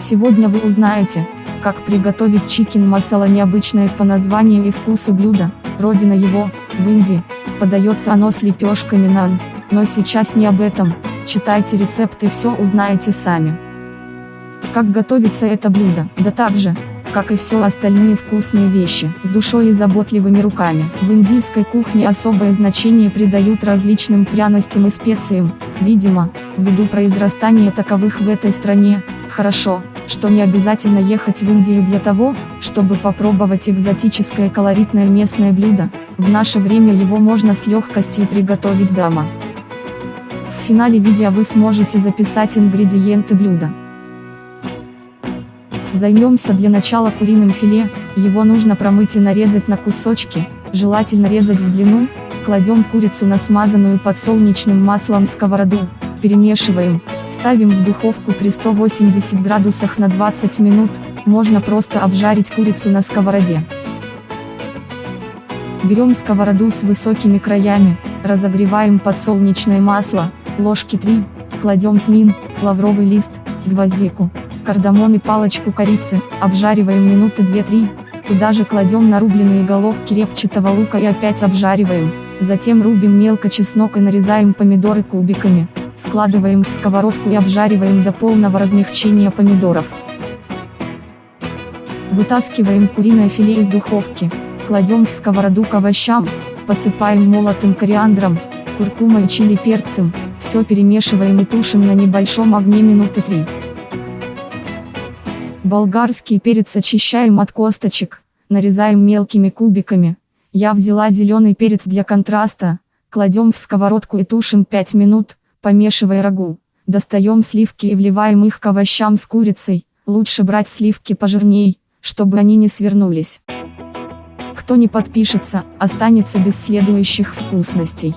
Сегодня вы узнаете, как приготовить чикен масала необычное по названию и вкусу блюдо, родина его, в Индии, подается оно с лепешками нан, но сейчас не об этом, читайте рецепт и все узнаете сами. Как готовится это блюдо, да так же, как и все остальные вкусные вещи, с душой и заботливыми руками. В индийской кухне особое значение придают различным пряностям и специям, видимо, ввиду произрастания таковых в этой стране, хорошо, что не обязательно ехать в Индию для того, чтобы попробовать экзотическое колоритное местное блюдо, в наше время его можно с легкостью приготовить дома. В финале видео вы сможете записать ингредиенты блюда. Займемся для начала куриным филе, его нужно промыть и нарезать на кусочки, желательно резать в длину, кладем курицу на смазанную подсолнечным маслом сковороду, перемешиваем, ставим в духовку при 180 градусах на 20 минут, можно просто обжарить курицу на сковороде. Берем сковороду с высокими краями, разогреваем подсолнечное масло, ложки 3, кладем тмин, лавровый лист, гвоздику, кардамон и палочку корицы, обжариваем минуты 2-3, туда же кладем нарубленные головки репчатого лука и опять обжариваем, затем рубим мелко чеснок и нарезаем помидоры кубиками, складываем в сковородку и обжариваем до полного размягчения помидоров. Вытаскиваем куриное филе из духовки, кладем в сковороду к овощам, посыпаем молотым кориандром, куркумой и чили перцем, все перемешиваем и тушим на небольшом огне минуты 3. Болгарский перец очищаем от косточек, нарезаем мелкими кубиками. Я взяла зеленый перец для контраста, кладем в сковородку и тушим 5 минут, помешивая рагу. Достаем сливки и вливаем их к овощам с курицей, лучше брать сливки пожирней, чтобы они не свернулись. Кто не подпишется, останется без следующих вкусностей.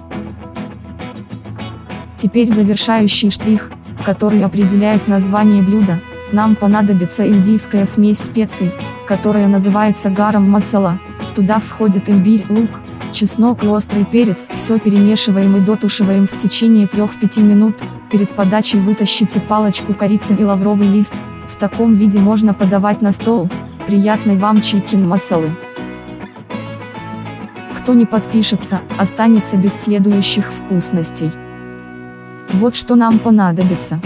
Теперь завершающий штрих, который определяет название блюда – нам понадобится индийская смесь специй, которая называется гарам масала. Туда входит имбирь, лук, чеснок и острый перец. Все перемешиваем и дотушиваем в течение 3-5 минут. Перед подачей вытащите палочку корицы и лавровый лист. В таком виде можно подавать на стол. Приятной вам чикин масалы. Кто не подпишется, останется без следующих вкусностей. Вот что нам понадобится.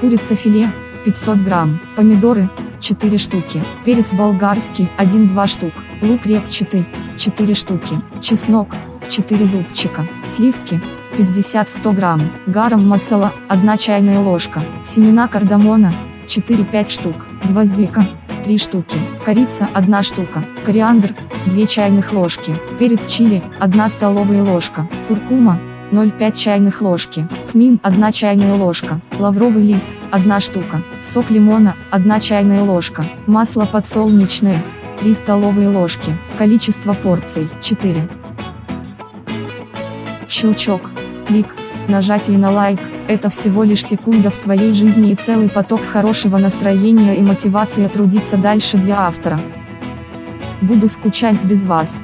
Курица филе, 500 грамм, помидоры, 4 штуки, перец болгарский, 1-2 штук, лук репчатый, 4 штуки, чеснок, 4 зубчика, сливки, 50-100 грамм, гаром масала, 1 чайная ложка, семена кардамона, 4-5 штук, гвоздика, 3 штуки, корица 1 штука, кориандр, 2 чайных ложки, перец чили, 1 столовая ложка, куркума, 0,5 чайных ложки, хмин 1 чайная ложка, лавровый лист 1 штука, сок лимона 1 чайная ложка, масло подсолнечное 3 столовые ложки, количество порций 4. Щелчок, клик, нажатие на лайк, это всего лишь секунда в твоей жизни и целый поток хорошего настроения и мотивации трудиться дальше для автора. Буду скучать без вас.